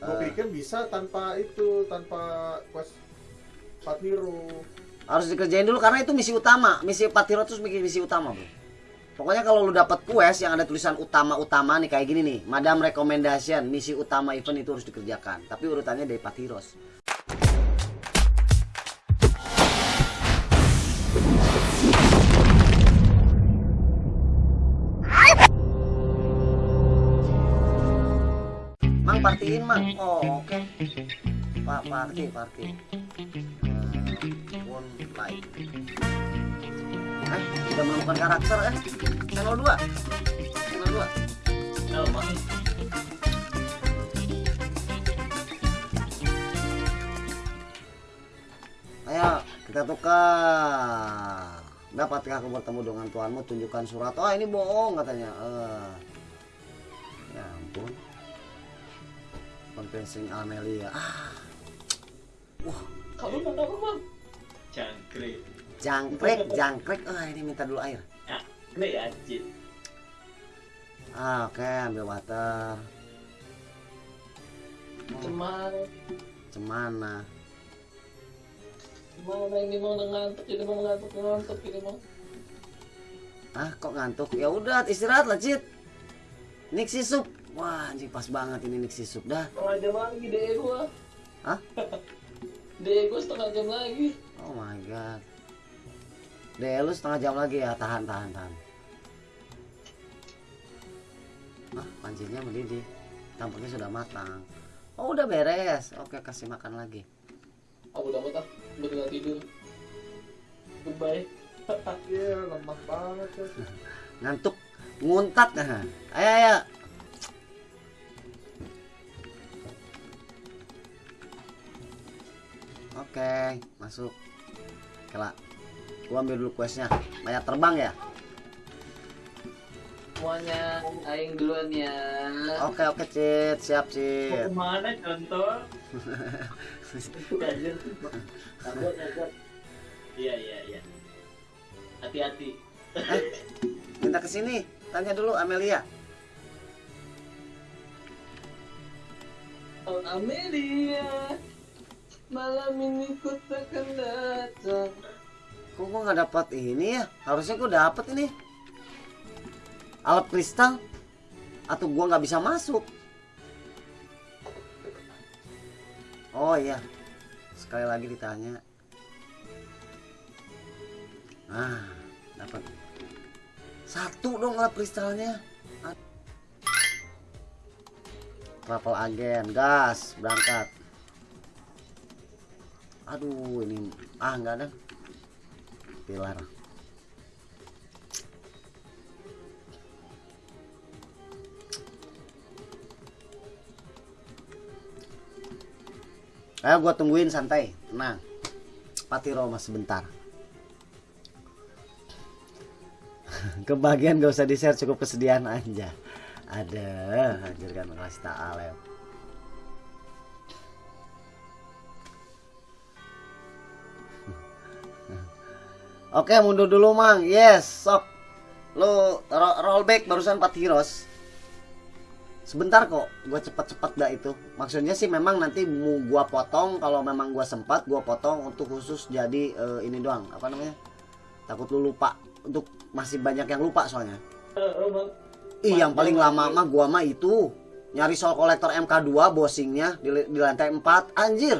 Gue Eh. pikir bisa tanpa itu, tanpa quest Part Hero. harus dikerjain dulu karena itu misi utama misi 4 hero terus misi, misi utama bro pokoknya kalau lu dapat quest yang ada tulisan utama-utama nih kayak gini nih madam recommendation misi utama event itu harus dikerjakan tapi urutannya dari 4 partiin mang. Oh oke. Pak party party. Hmm, one light. Eh, udah menemukan karakter eh. Channel 2. Channel 2. Oh, Mang. Ayo, kita tukar. Dapatkah aku bertemu dengan tuanmu? Tunjukkan surat. Oh, ini bohong katanya. Eh. Ya ampun. Compensing Amelia. Ah, Kamu mau apa, Mang? Jangkrik. jangkrik, jangkrik. Ah, ini minta dulu air. Jangkrik anjir. Ah, oke, ambil water. Oh, Cuman cemana? Gimana ini mau ngantuk ini mau ngantuk ngantuk ini mau Ah, kok ngantuk? Ya udah, istirahat lah, Cit. Nixi sup. Wah, anjing pas banget ini Nixi sup dah. setengah jam lagi DE gua Hah? DE gua setengah jam lagi Oh my god. Deh, lu setengah jam lagi ya, tahan, tahan, tahan. Ah, pancinya mendidih. Tampaknya sudah matang. Oh, udah beres. Oke, kasih makan lagi. aku udah betah udah tinggal tidur goodbye Iya, lemah banget ya. Ngantuk, nguntat. Nah. Ayo, ayo. Oke, masuk. Kela. Gua ambil dulu questnya. Banyak terbang ya? semuanya aing duluan ya Oke, oke, Cit. Siap, mau Cit. ke mana contoh iya iya iya hati-hati Eh, minta ke sini. Tanya dulu Amelia. Oh Amelia Malam ini ku takkan datang Kok gua nggak dapat ini ya? Harusnya gua dapat ini. Alat kristal atau gua nggak bisa masuk? Oh iya. Sekali lagi ditanya. Ah, dapat. Satu dong alat kristalnya. Travel agen, gas, berangkat. Aduh, ini ah enggak ada. Pilar. Ayo gua tungguin santai, tenang. Pati Roma sebentar. Kebagian gak usah di share cukup kesedihan aja. Ada, anjir kan kasih tak ya. Oke, mundur dulu, Mang. Yes, sok. Lu ro- rollback barusan 4 heroes. Sebentar kok, gua cepat-cepat dah itu. Maksudnya sih memang nanti gua potong kalau memang gua sempat gua potong untuk khusus jadi eh, ini doang. Apa namanya? Takut lu lupa. Untuk masih banyak yang lupa soalnya. Ih, yang paling lama mah gua mah itu nyari soul collector MK2 bossingnya di, di lantai 4 anjir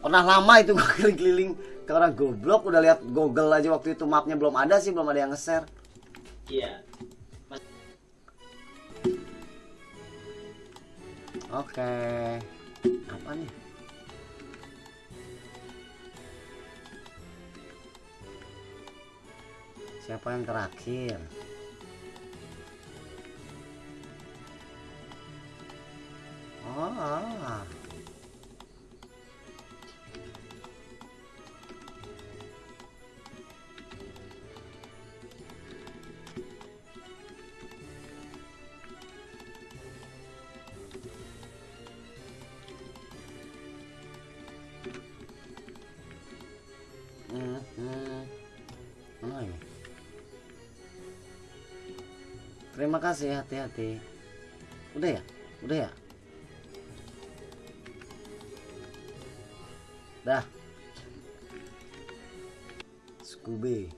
pernah lama itu gua keliling-keliling orang goblok udah lihat Google aja waktu itu mapnya belum ada sih belum ada yang nge-share. Iya. Oke. Apa nih? Siapa yang terakhir? Oh Terima kasih, hati-hati. Udah ya? Udah ya? Dah. Scooby.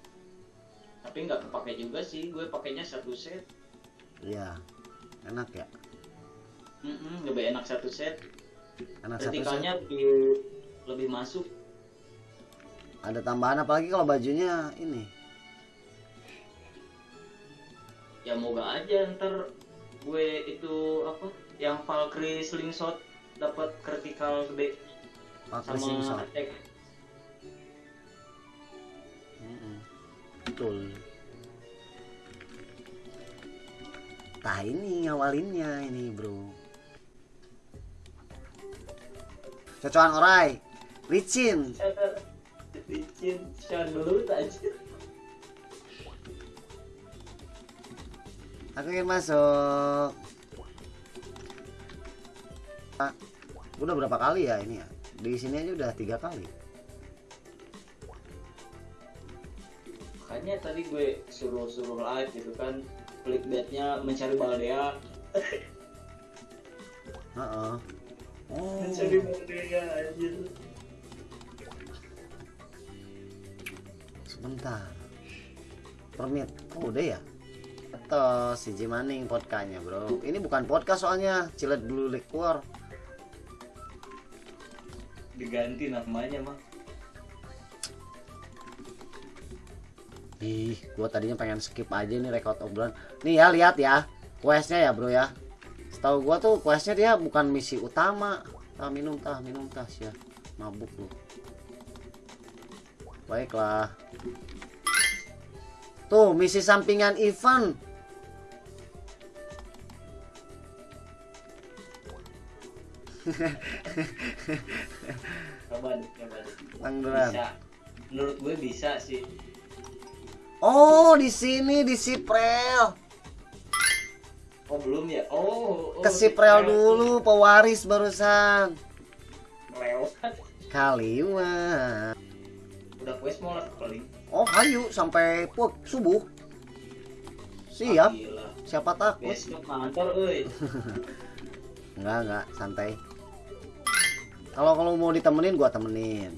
Tapi nggak kepake juga sih, gue pakainya satu set. Iya. Enak ya? Mm -mm, lebih enak satu set. Enak satu set. lebih lebih masuk. Ada tambahan apalagi kalau bajunya ini aja ntar gue itu apa yang Valkyrie slingshot dapat vertikal gede. Pakai sama slingshot. attack. Mm-mm. betul. Tah ini ngawalinnya ini bro. Cocokan orai Licin. Licin Sean dulu aja Aku ingin masuk. Ah, Udah berapa kali ya ini ya? Di sini aja udah tiga kali. Makanya tadi gue suruh-suruh live gitu kan clickbaitnya mencari Baldea Heeh. Oh, mencari Baldea anjir. Sebentar. Permit. Oh udah ya atau si Jimaning podcastnya bro. Ini bukan podcast soalnya cilet dulu keluar. Diganti namanya mah ih gua tadinya pengen skip aja nih record obrolan. Nih ya lihat ya questnya ya bro ya. Setahu gua tuh questnya dia bukan misi utama. Tah minum tah minum tah sih mabuk lu baiklah tuh misi sampingan event coba deh coba deh bisa. Menurut gue bisa sih. Oh, di sini di Siprel. oh belum ya? Oh, oh Ke Siprel dulu, pewaris barusan. lewat. Kali mau lah paling Oh, ayo sampai puk subuh. Siap. Gila. Siapa takut? besok kantor euy Enggak, enggak, santai. Kalau kalau mau ditemenin gua temenin.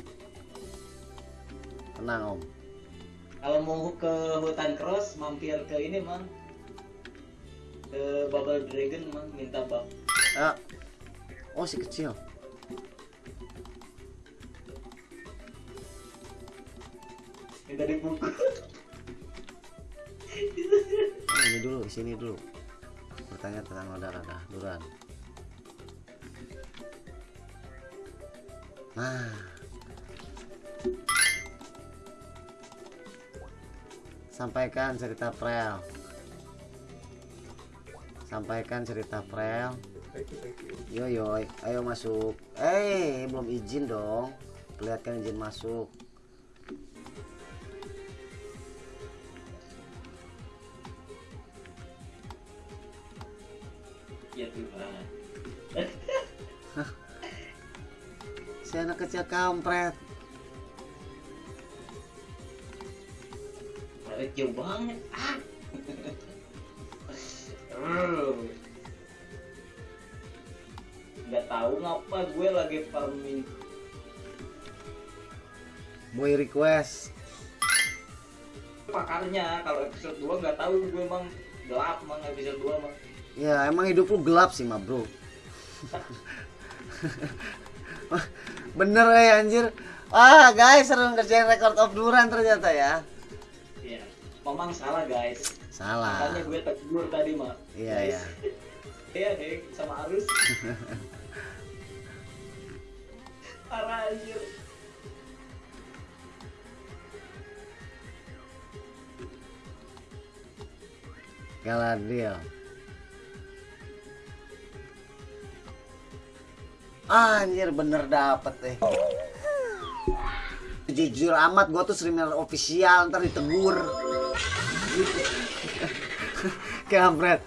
Tenang, Om. kalau mau ke hutan cross mampir ke ini mang ke Bubble Dragon mang minta bak Ah. Oh, si kecil. Minta dibungkus Oh, ini dulu, sini dulu. Bertanya tentang roda-roda duran. Nah. Sampaikan cerita Prel. Sampaikan cerita Prel. Yo yo, ayo masuk. Eh, belum izin dong. Perlihatkan izin masuk. Ya Tuhan Si anak kecil kampret. Tapi jauh banget. Ah. Nggak tahu ngapa gue lagi farming. Boy request. pakarnya kalau episode 2 nggak tahu gue emang gelap emang episode 2 mah Ya emang hidup lu gelap sih mah bro Bener ya anjir Ah guys seru ngerjain record of Duran ternyata ya Iya, memang salah guys. Salah Makanya gue tegur tadi mah. Iya iya Iya deh, sama arus. Parah anjir. Galadriel Anjir bener dapet deh. Jujur amat gua tuh streamer official ntar ditegur. Kampret.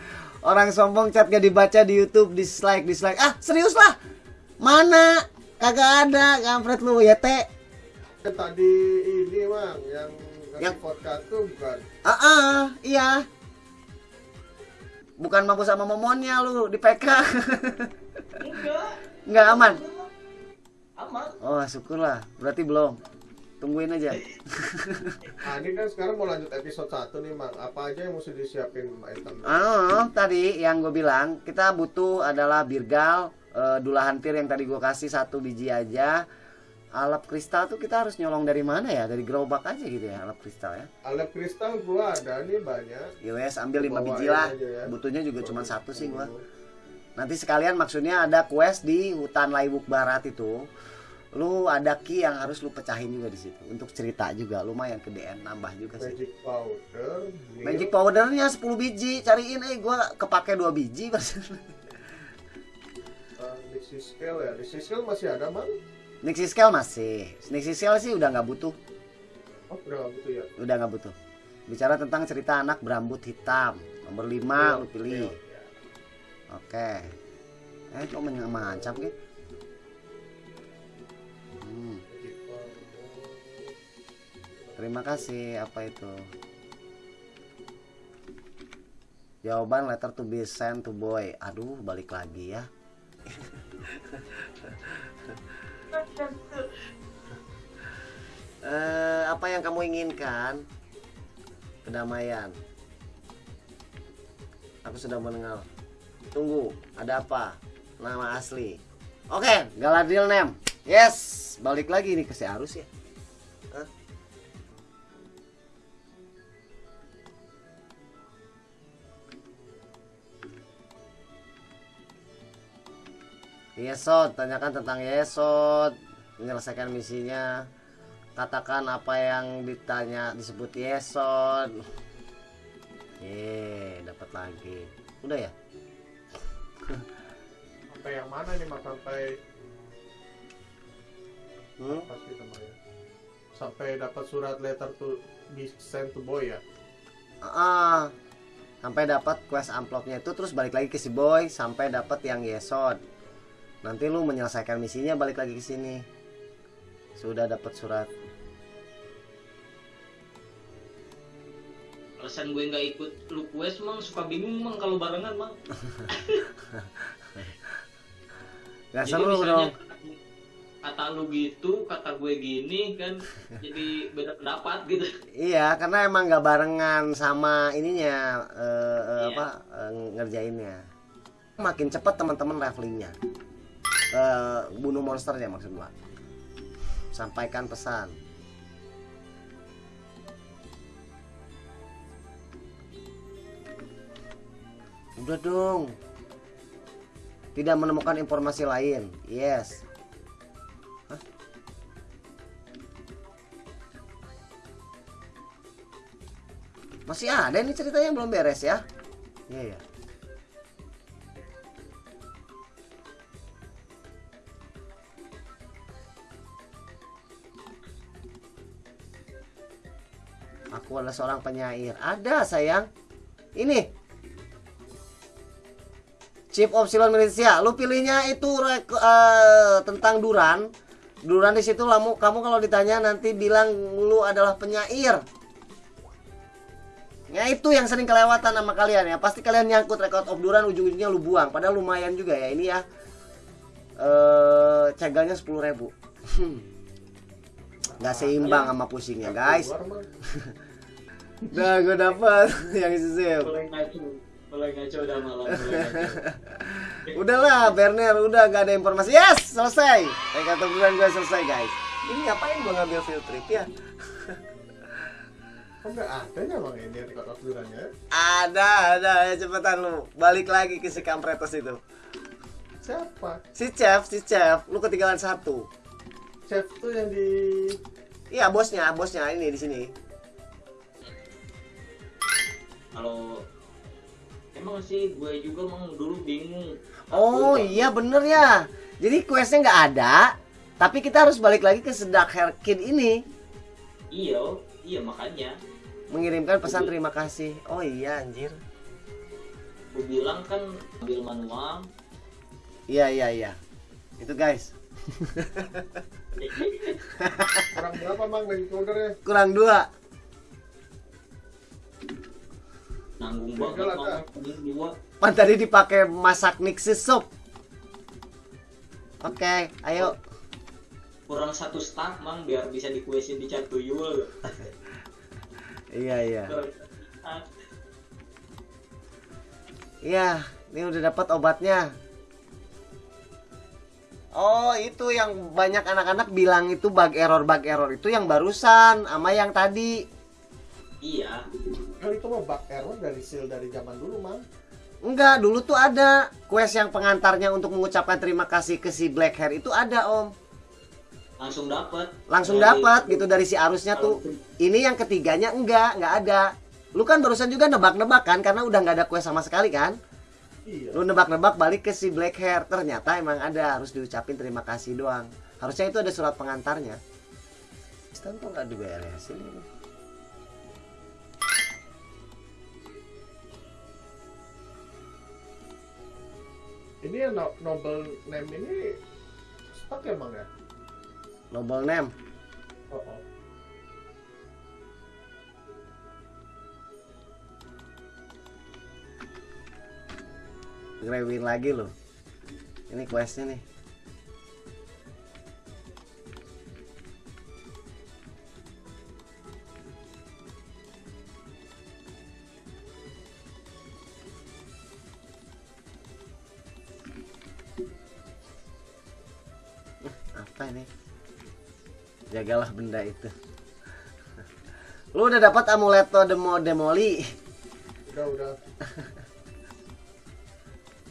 Orang sombong chat gak dibaca di Youtube dislike dislike. Ah serius lah? Mana? Kagak ada kampret lu ya teh tadi ini mang yang Yang- podcast tuh bukan? Ah ah, iya. Bukan mampu sama momonnya lu di PK Enggak. Nggak aman aman Oh, syukurlah. Berarti belum. Tungguin aja. Nah, ini kan sekarang mau lanjut episode 1 nih, Mang. Apa aja yang mesti disiapin item? Oh, tadi yang gue bilang kita butuh adalah birgal, eh, dula hantir yang tadi gue kasih satu biji aja. Alap kristal tuh kita harus nyolong dari mana ya? Dari gerobak aja gitu ya, alap kristal ya. Alat kristal gua ada nih banyak. Yowes ambil 5 Bawain biji lah. ya. Butuhnya juga cuma satu sih gua. Nanti sekalian maksudnya ada quest di hutan Laibuk Barat itu. Lu ada key yang harus lu pecahin juga di situ untuk cerita juga lumayan ke DN nambah juga sih. Magic powder, Magic powdernya 10 biji, cariin eh gua kepake 2 biji uh, Nixie scale ya. Nixie scale masih ada, Mang? Nixie scale masih. Nixie scale sih udah nggak butuh, Oh, udah nggak butuh ya. udah nggak butuh. Bicara tentang cerita anak berambut hitam, nomor 5 lu pilih. Milk, Oke. Eh kok men- mengancam gitu? Hmm, Magic powder. terima kasih. Apa itu? Jawaban letter to be sent to boy. Aduh, balik lagi ya. Eh, apa yang kamu inginkan? Kedamaian. Aku sudah mendengar. Tunggu, ada apa? Nama asli. Oke, Galadriel name. Yes, balik lagi nih ke si Arus ya. Yesod, tanyakan tentang Yesod, menyelesaikan misinya. Katakan apa yang ditanya disebut Yesod. Ye, dapat lagi. Udah ya? Yang mana nih, Mang? Sampai Hmm? apa sih namanya? Sampai dapat surat letter to be sent to boy ya. Ah, sampai dapat quest amplopnya itu terus balik lagi ke si boy sampai dapat yang Yesod. Nanti lu menyelesaikan misinya balik lagi ke sini. Sudah dapat surat. alasan gue nggak ikut lu quest mang suka bingung mang kalau barengan mang Gak jadi seru misalnya dong. kata lu gitu kata gue gini kan jadi beda pendapat gitu Iya, karena emang gak barengan sama ininya eh, Iya. apa eh, ngerjainnya. Makin cepat teman-teman levelingnya. Eh, bunuh monsternya maksud gua. Sampaikan pesan. Udah dong. Tidak menemukan informasi lain. Yes. Masih ada ini ceritanya belum beres ya? Iya ya. Aku adalah seorang penyair. Ada sayang. Ini. Chief of Silon Militia. Lu pilihnya itu eh, tentang Duran. Duran di situ kamu kamu kalau ditanya nanti bilang lu adalah penyair. Ya itu yang sering kelewatan sama kalian ya. Pasti kalian nyangkut record of Duran ujung-ujungnya lu buang. Padahal lumayan juga ya ini ya. Eh cegalnya 10.000 ribu. Nggak seimbang sama pusingnya guys. Udah gue dapet yang sisip. Mulai ngaco udah malam mulai ngaco Udahlah Berner, udah gak ada informasi. Yes, selesai. Record of Duran gue selesai guys. Ini ngapain gue ngambil field trip ya? Ada ya, Mang, ini durannya? Ada, ada. Ya cepetan lu. Balik lagi ke si kampretos itu. Siapa? Si chef, si chef. Lu ketinggalan satu. Chef tuh yang di Iya bosnya, bosnya ini di sini. kalau emang sih gue juga emang dulu bingung Oh Gue- iya bener ya. Jadi questnya nggak ada, tapi kita harus balik lagi ke sedak hair kid ini iya iya makanya mengirimkan pesan terima kasih. Oh iya anjir. gue bilang kan ambil manual Iya iya iya. Itu guys. kurang berapa, Mang, powdernya? Kurang dua. Nanggung banget dua Pan tadi dipakai masak nixie soup. Oke, ayo. kurang satu stack mang biar bisa dikuesin di cat tuyul Iya iya. Iya, ini udah dapat obatnya. Oh, itu yang banyak anak-anak bilang itu bug error bug error itu yang barusan sama yang tadi. iya Kan itu mah bug error dari seal dari zaman dulu, Mang. Enggak, dulu tuh ada quest yang pengantarnya untuk mengucapkan terima kasih ke si Black Hair itu ada, Om. langsung dapat Langsung Dari- dapat gitu dari si arusnya tuh. Ini yang ketiganya enggak, enggak ada. Lu kan barusan juga nebak-nebak kan karena udah nggak ada quest sama sekali kan? Iya. Lu nebak-nebak balik ke si Black Hair, ternyata emang ada harus diucapin terima kasih doang. Harusnya itu ada surat pengantarnya. Stan kok nggak diberesin ini? Ini yang no- noble name ini stuck ya, Mang ya? Noble name. Oh, oh. Grewin lagi loh. Ini questnya nih. Apa ini? Jagalah benda itu. Lu udah dapat amuleto demo demoli. Udah, udah.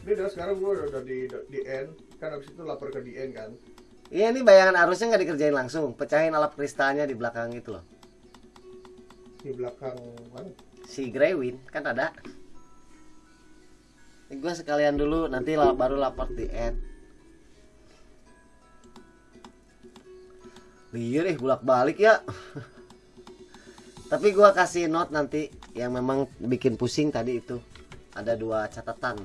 Ini udah sekarang gue udah di di end kan abis itu lapor ke DN kan. Iya ini bayangan arusnya nggak dikerjain langsung, pecahin alap kristalnya di belakang itu loh. Di belakang mana? Si Greywin kan ada. Ini gue sekalian dulu nanti baru lapor di end. Iya deh bolak balik ya. Tapi gua kasih note nanti yang memang bikin pusing tadi itu. Ada dua catatan.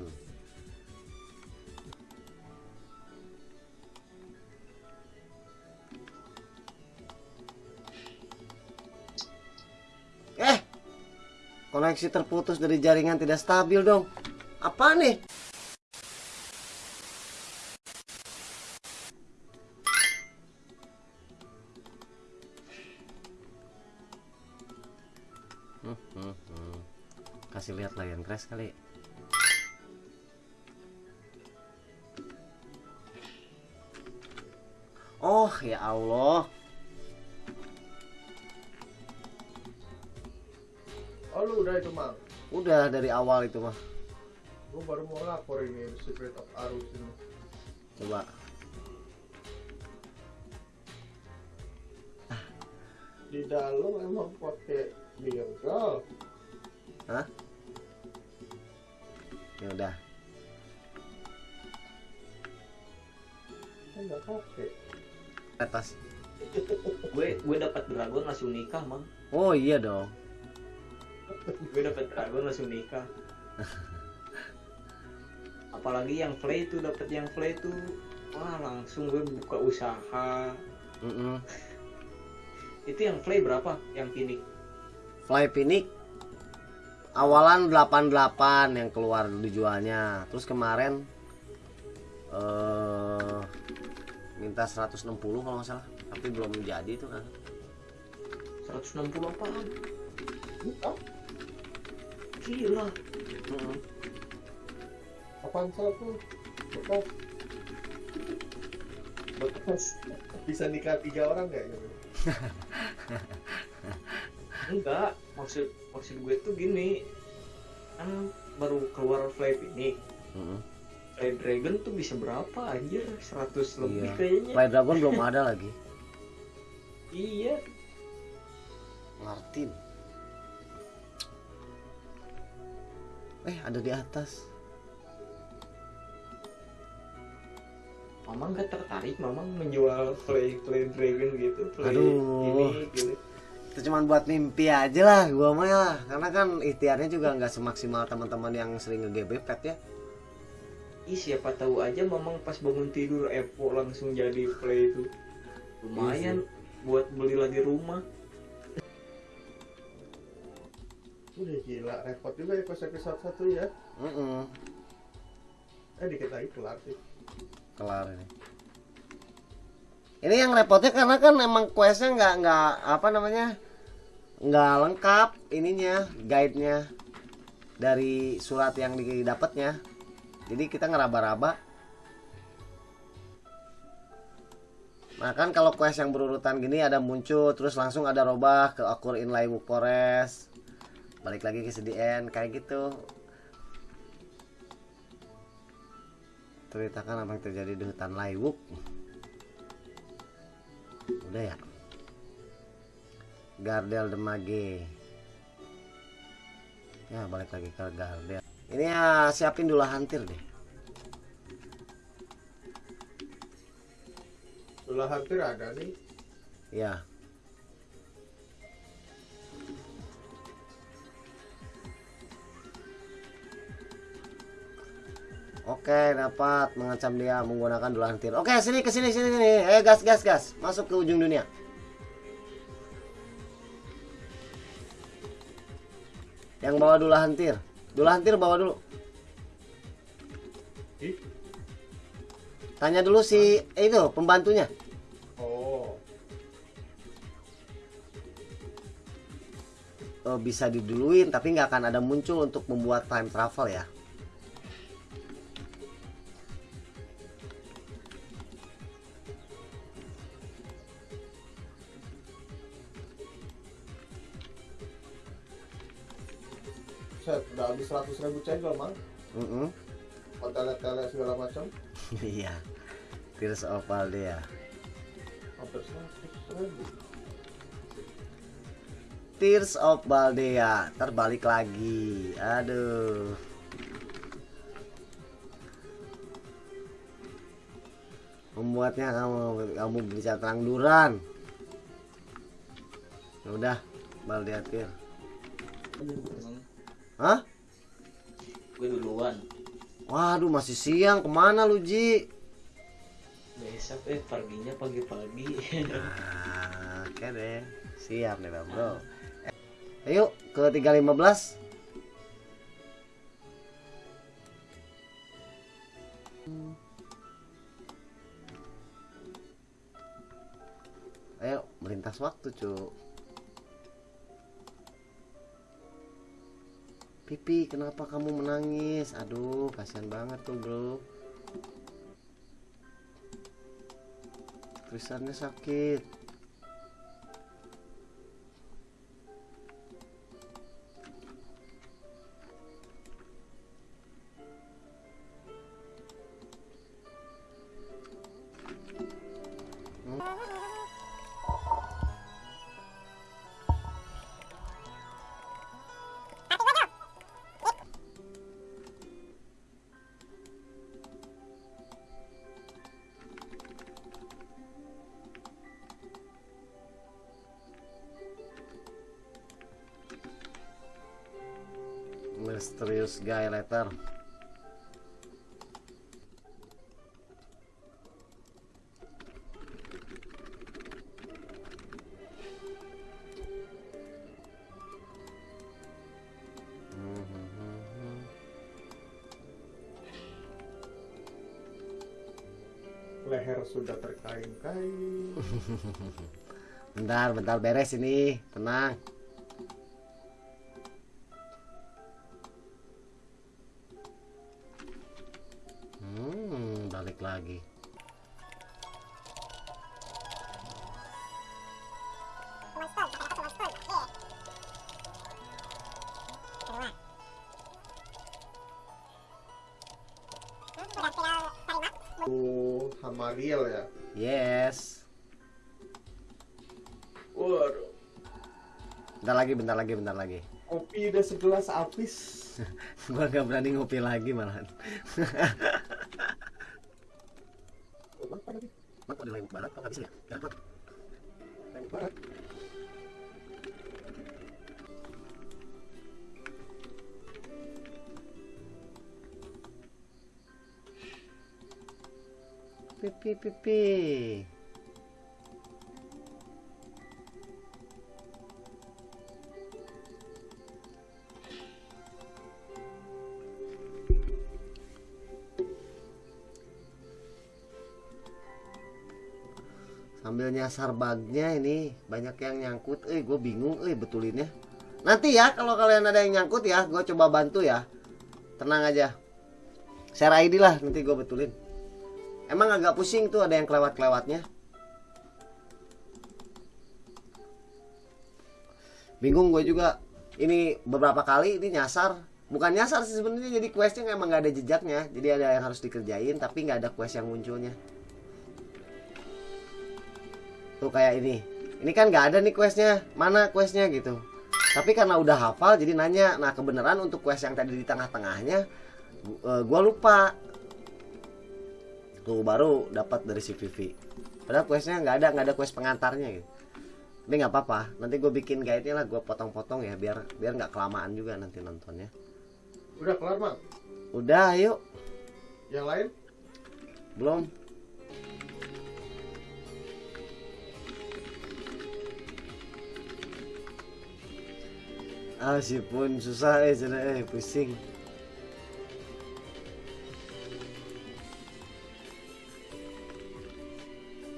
Eh, koneksi terputus dari jaringan tidak stabil dong. Apa nih? Lihat layar crash kali. Oh ya Allah. Oh lu udah itu mang. Udah dari awal itu mah. Gue baru mau lapor ini Secret of Arus ini. Coba. Di dalam emang pakai bingkel. Hah? Ya udah. Kan. Atas. gue gue dapat dragon langsung nikah mang Oh iya dong. gue dapat dragon langsung nikah apalagi yang play itu dapat yang play itu wah langsung gue buka usaha Mm-mm. itu yang play berapa yang pinik Fly Phoenix awalan 88 yang keluar dijualnya. Terus kemarin eh minta 160 kalau nggak salah, tapi belum jadi itu kan. 160 apaan Bukan. gila Mm-mm. Apaan satu? Bekas. Bekas. Bisa nikah tiga orang nggak gitu? enggak maksud maksud gue tuh gini kan baru keluar fly pinik Mm-mm. fly dragon tuh bisa berapa anjir 100 lebih Iya. kayaknya Fly Dragon belum ada lagi. iya Martin. Eh, ada di atas. Mamang gak tertarik Mamang menjual play play dragon gitu play Aduh. ini gitu Itu cuman buat mimpi aja lah gua mah ya. Karena kan ikhtiarnya juga nggak semaksimal teman-teman yang sering nge-GB pet ya. Ih siapa tahu aja Mamang pas bangun tidur Evo langsung jadi play itu lumayan buat beli lagi rumah Udah gila, repot juga ya pas episode satu ya. Mm-mm. Eh dikit lagi kelar sih. Kelar ini. Ini yang repotnya karena kan emang questnya nggak nggak apa namanya nggak lengkap ininya guide-nya dari surat yang didapatnya. Jadi kita ngeraba-raba. Nah kan kalau quest yang berurutan gini ada muncul terus langsung ada robah ke Occur in Laiwook Forest balik lagi ke CDN kayak gitu ceritakan apa yang terjadi di hutan Laiwook udah ya? Gardel Demage ya balik lagi ke Gardel. Ini ya siapin dulu hantir deh. Sulah hampir ada nih. ya Oke, dapat mengancam dia menggunakan dua hantir. Oke, sini ke sini sini sini. Eh, gas gas gas. Masuk ke ujung dunia. Yang bawa dulu hantir. Dulu hantir bawa dulu. Tanya dulu si eh, itu pembantunya. Oh. Oh, bisa diduluin tapi nggak akan ada muncul untuk membuat time travel ya. Habis 100 ribu cendol, Mang. Mm-mm. Hotel-hotel segala macam. Iya. Tears of Aldea. Hampir 100 ribu. Tears of Baldea terbalik lagi. Aduh. Membuatnya kamu kamu bisa terang duran. Udah, Baldea Tear. Hah? Gue duluan Waduh, masih siang. Ke mana lu, Ji? besok eh perginya pagi-pagi Nah, oke deh. Siap nih, Bro. Eh, Ayo ke 315. Ayo, melintas waktu, Cuk. Pipi, kenapa kamu menangis? Aduh, kasihan banget tuh, Bro. Tulisannya sakit. Mysterious guy letter. Leher sudah terkain-kain. Bentar, bentar beres ini. Tenang. Lagi. Oh, Hamariel ya. Yes. Waduh, Bentar lagi, bentar lagi, bentar lagi. kopi udah segelas habis. Gua gak berani ngopi lagi malahan. Apa lagi? Mak, kok bisa ya? Yang barat. Pipi, pipi. Sambil nyasar bugnya ini banyak yang nyangkut. Eh gue bingung eh betulinnya nanti ya kalau kalian ada yang nyangkut ya gue coba bantu ya. Tenang aja. Share ID lah nanti gue betulin. Emang agak pusing tuh ada yang kelewat-kelewatnya. Bingung gue juga. Ini beberapa kali ini nyasar. Bukan nyasar sih sebenarnya jadi questnya emang nggak ada jejaknya. Jadi ada yang harus dikerjain tapi nggak ada quest yang munculnya tuh kayak ini. Ini kan nggak ada nih questnya. Mana questnya gitu. Tapi karena udah hafal jadi nanya. Nah kebenaran untuk quest yang tadi di tengah-tengahnya gu- gua lupa. Tuh baru dapat dari si Vivi. Padahal questnya nggak ada nggak ada quest pengantarnya gitu. Tapi nggak apa-apa. Nanti gue bikin guide nya lah gue potong-potong ya biar biar nggak kelamaan juga nanti nontonnya. Udah kelar, Mang? udah yuk. Yang lain? belum ah si pun susah eh sudah eh pusing.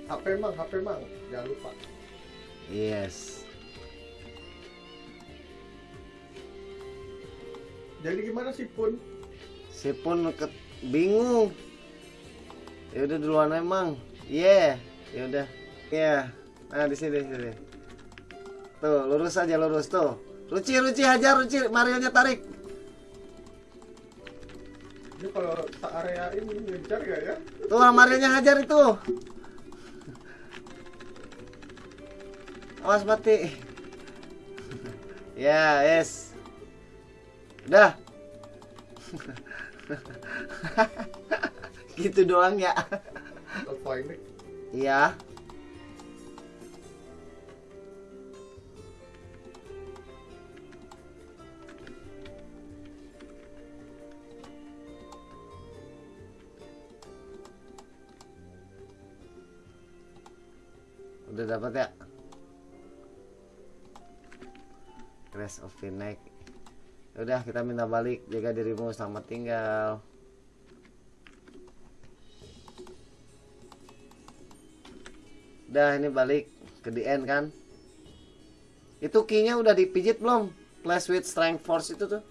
HP, Mang, HP, Mang. Jangan lupa. yes. Jadi gimana sih, Pun? si pun ke bingung. Ya udah duluan emang yeah ya udah. Ya nah di sini di sini. Tuh lurus aja lurus tuh Ruci Ruci hajar Ruci. Mario nya tarik. Ini kalau area ini ngejar gak ya? tuh Mario nya hajar itu. Awas mati. Ya yes. Udah. Gitu doang ya. Iya udah dapat ya? Crash of the Night udah kita minta balik. Jaga dirimu selamat tinggal. Udah ini balik ke the end kan? Itu keynya udah dipijit belum? Clash with Strength Force itu tuh.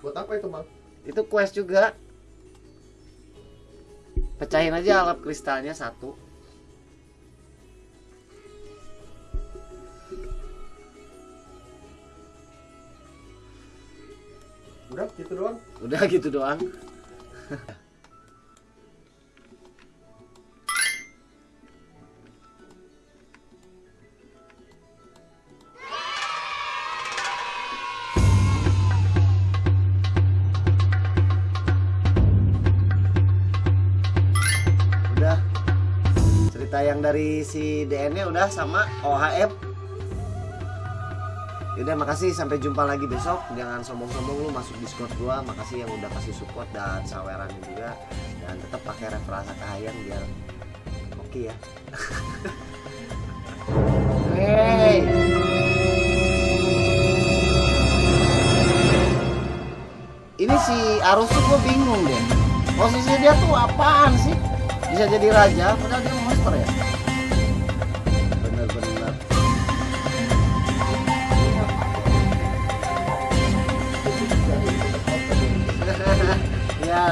Buat apa itu, Mang? itu quest juga pecahin aja alat kristalnya satu Udah, gitu doang. udah gitu doang dari si DN nya udah sama OHM Yaudah makasih. Sampai jumpa lagi besok. Jangan sombong-sombong lu masuk discord gua. Makasih yang udah kasih support dan sawerannya juga. Dan tetap pakai referensi kahayang biar oke ya. Hey! Ini si Arus tuh gue bingung deh. Posisi dia tuh apaan sih? Bisa jadi raja padahal dia monster ya ya.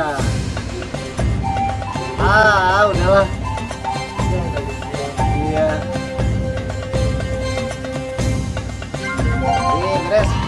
Ah udahlah. Iya. Ini Grace.